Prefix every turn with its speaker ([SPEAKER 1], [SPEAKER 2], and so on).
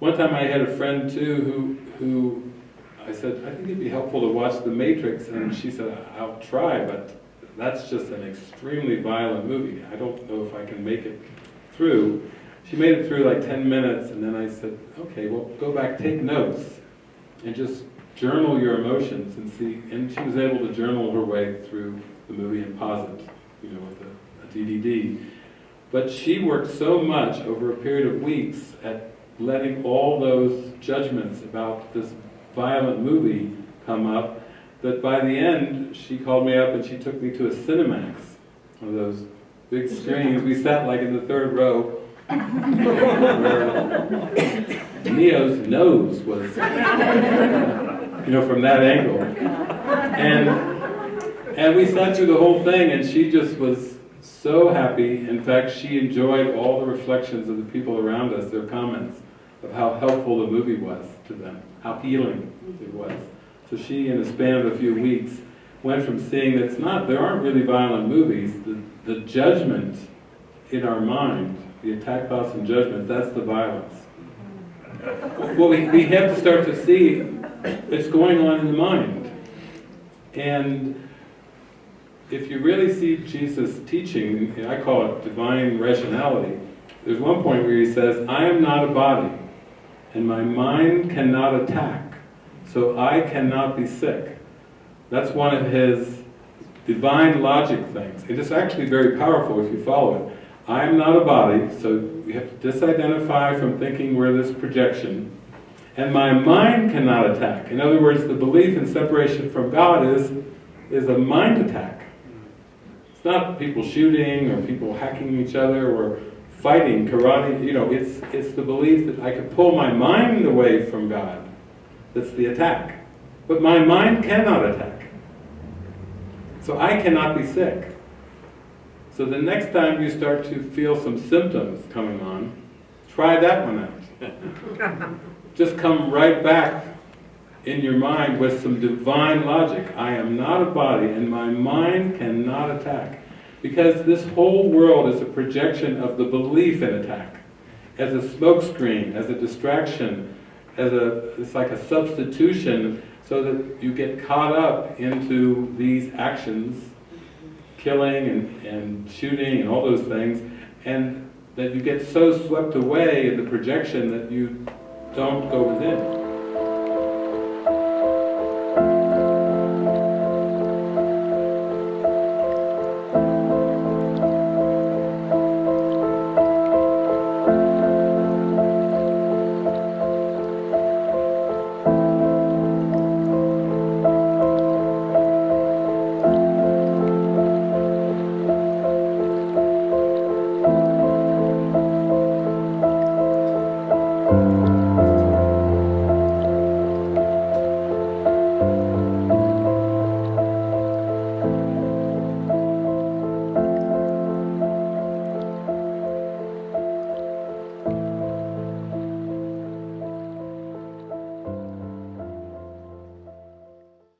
[SPEAKER 1] one time I had a friend too who, who I said, I think it'd be helpful to watch The Matrix, and she said, I'll try, but that's just an extremely violent movie. I don't know if I can make it through. She made it through like 10 minutes, and then I said, okay, well, go back, take notes, and just journal your emotions and see. And she was able to journal her way through the movie and pause it, you know, with a, a. But she worked so much over a period of weeks at letting all those judgments about this violent movie come up that by the end she called me up and she took me to a Cinemax, one of those big screens. We sat like in the third row where Neo's nose was, you know, from that angle. And, and we sat through the whole thing and she just was so happy. In fact, she enjoyed all the reflections of the people around us, their comments of how helpful the movie was to them, how healing mm-hmm. it was. So she, in a span of a few weeks, went from seeing that it's not, there aren't really violent movies, the, the judgment in our mind, the attack, thoughts, and judgment, that's the violence. Mm-hmm. Well, we, we have to start to see it's going on in the mind. And if you really see Jesus teaching, I call it divine rationality, there's one point where he says, I am not a body, and my mind cannot attack, so I cannot be sick. That's one of his divine logic things. It is actually very powerful if you follow it. I am not a body, so we have to disidentify from thinking we're this projection. And my mind cannot attack. In other words, the belief in separation from God is, is a mind attack. It's not people shooting or people hacking each other or fighting, karate, you know, it's, it's the belief that I can pull my mind away from God. That's the attack. But my mind cannot attack. So I cannot be sick. So the next time you start to feel some symptoms coming on, try that one out. Just come right back in your mind with some divine logic. I am not a body and my mind cannot attack. Because this whole world is a projection of the belief in attack. As a smokescreen, as a distraction, as a, it's like a substitution so that you get caught up into these actions, killing and, and shooting and all those things, and that you get so swept away in the projection that you don't go within.